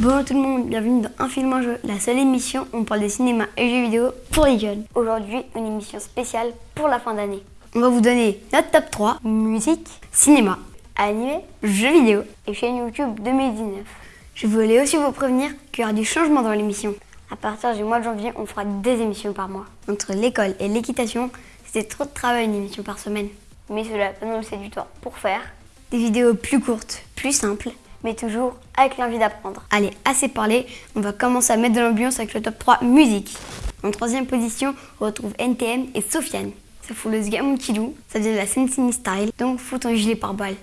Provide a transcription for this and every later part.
Bonjour tout le monde, bienvenue dans Un film en jeu, la seule émission où on parle des cinémas et jeux vidéo pour les jeunes. Aujourd'hui, une émission spéciale pour la fin d'année. On va vous donner notre top 3, musique, cinéma, animé, jeux vidéo et chaîne YouTube 2019. Je voulais aussi vous prévenir qu'il y aura du changement dans l'émission. À partir du mois de janvier, on fera deux émissions par mois. Entre l'école et l'équitation, c'était trop de travail une émission par semaine. Mais cela peut nous laisser du temps pour faire des vidéos plus courtes, plus simples mais toujours avec l'envie d'apprendre. Allez, assez parlé, on va commencer à mettre de l'ambiance avec le top 3 musique. En troisième position, on retrouve NTM et Sofiane. Ça fout le Sgamon Kidou, ça vient de la Sensini Style, donc fout ton gilet par balle.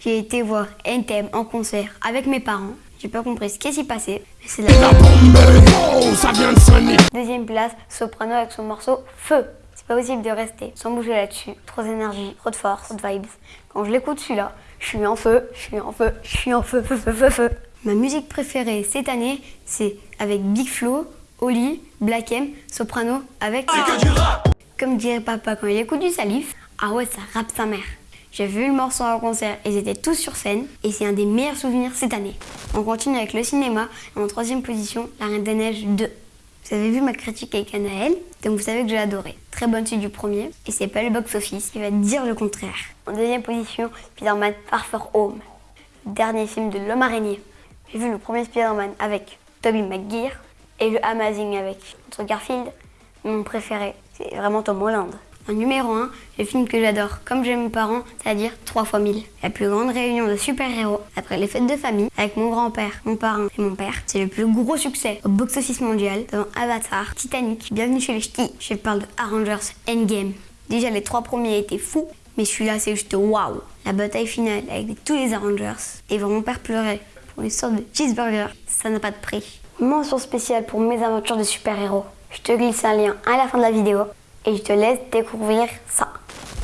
J'ai été voir NTM en concert avec mes parents. J'ai pas compris ce qui s'y passait, mais c'est la bombe. ça vient de Deuxième place, Soprano avec son morceau Feu. C'est pas possible de rester sans bouger là-dessus. Trop d'énergie, trop de force, trop de vibes. Quand je l'écoute celui-là, je suis en feu, je suis en feu, je suis en feu, feu, feu, feu, feu. Ma musique préférée cette année, c'est avec Big Flo, Oli, Black M, Soprano, avec... Comme dirait papa quand il écoute du salif, ah ouais, ça rappe sa mère. J'ai vu le morceau en concert, ils étaient tous sur scène et c'est un des meilleurs souvenirs cette année. On continue avec le cinéma en troisième position, La Reine des Neiges 2. Vous avez vu ma critique avec Anaël, donc vous savez que j'ai adoré. Très bonne suite du premier, et c'est pas le box-office qui va dire le contraire. En deuxième position, Spider-Man Far Home, dernier film de l'homme araignée. J'ai vu le premier Spider-Man avec Tobey Maguire et le Amazing avec notre Garfield. Mon préféré, c'est vraiment Tom Holland. En numéro 1, le film que j'adore, comme j'aime mes parents, c'est-à-dire 3 fois 1000. La plus grande réunion de super-héros après les fêtes de famille avec mon grand-père, mon parrain et mon père. C'est le plus gros succès au box-office mondial devant Avatar, Titanic, Bienvenue chez les Ch'tis. Je parle de Avengers Endgame. Déjà, les trois premiers étaient fous, mais celui-là, c'est juste waouh. La bataille finale avec tous les Avengers et voir mon père pleurer pour une sorte de cheeseburger, ça n'a pas de prix. Mention spéciale pour mes aventures de super-héros. Je te glisse un lien à la fin de la vidéo et je te laisse découvrir ça.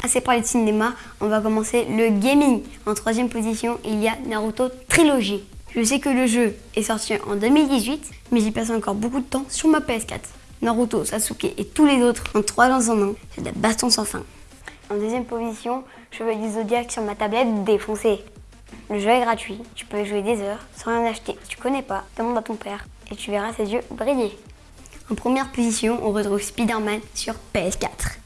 Assez parlé de cinéma, on va commencer le gaming. En troisième position, il y a Naruto Trilogy. Je sais que le jeu est sorti en 2018, mais j'y passe encore beaucoup de temps sur ma PS4. Naruto, Sasuke et tous les autres en 3 dans un an, c'est de baston sans fin. En deuxième position, je veux du Zodiac sur ma tablette défoncée. Le jeu est gratuit, tu peux y jouer des heures sans rien acheter. Tu connais pas, demande à ton père et tu verras ses yeux briller. En première position, on retrouve Spider-Man sur PS4.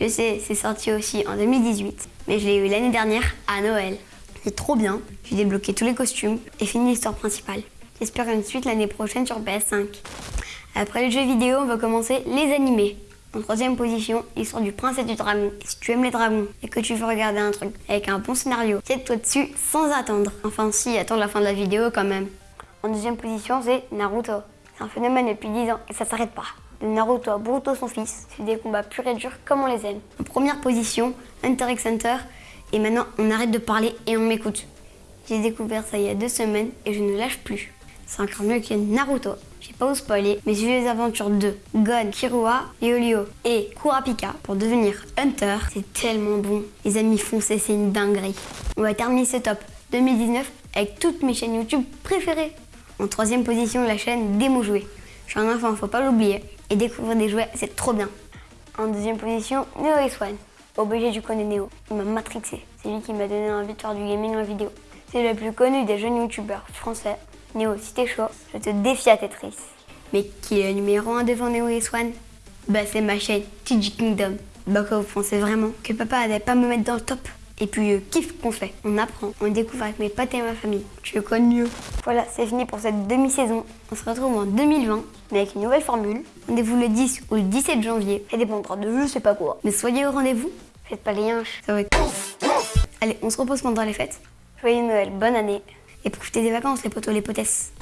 Je sais, c'est sorti aussi en 2018, mais je l'ai eu l'année dernière à Noël. C'est trop bien, j'ai débloqué tous les costumes et fini l'histoire principale. J'espère une suite l'année prochaine sur PS5. Après les jeux vidéo, on va commencer les animés. En troisième position, l'histoire du prince et du dragon. Si tu aimes les dragons et que tu veux regarder un truc avec un bon scénario, tiens-toi dessus sans attendre. Enfin si, attends la fin de la vidéo quand même. En deuxième position, c'est Naruto. Un phénomène depuis 10 ans et ça s'arrête pas. Naruto à Boruto son fils, c'est des combats purs et durs comme on les aime. Première position, Hunter x Hunter, et maintenant on arrête de parler et on m'écoute. J'ai découvert ça il y a deux semaines et je ne lâche plus. C'est encore mieux que Naruto. J'ai pas vous spoiler, mais j'ai les aventures de Gon, Kirua, Yolio et Kurapika pour devenir Hunter. C'est tellement bon. Les amis foncez, c'est une dinguerie. On va terminer ce top 2019 avec toutes mes chaînes YouTube préférées. En troisième position, la chaîne Démo Jouets. Je suis un enfant, faut pas l'oublier. Et découvrir des jouets, c'est trop bien. En deuxième position, Neo S1. Obligé, du connais Neo. Il m'a matrixé. C'est lui qui m'a donné envie de faire du gaming en vidéo. C'est le plus connu des jeunes youtubeurs français. Neo, si t'es chaud, je te défie à Tetris. Mais qui est le numéro 1 devant Neo S1 Bah c'est ma chaîne TG Kingdom. Bah quoi, vous pensez vraiment que papa allait pas me mettre dans le top? Et puis, euh, kiff qu'on fait. On apprend, on découvre avec mes potes et ma famille. Tu le connais mieux. Voilà, c'est fini pour cette demi-saison. On se retrouve en 2020, mais avec une nouvelle formule. Rendez-vous le 10 ou le 17 janvier. Ça dépendra de je sais pas quoi. Mais soyez au rendez-vous. Faites pas les yinches. Ça va être... Allez, on se repose pendant les fêtes. Joyeux Noël, bonne année. Et profitez des vacances, les potos, les potesses.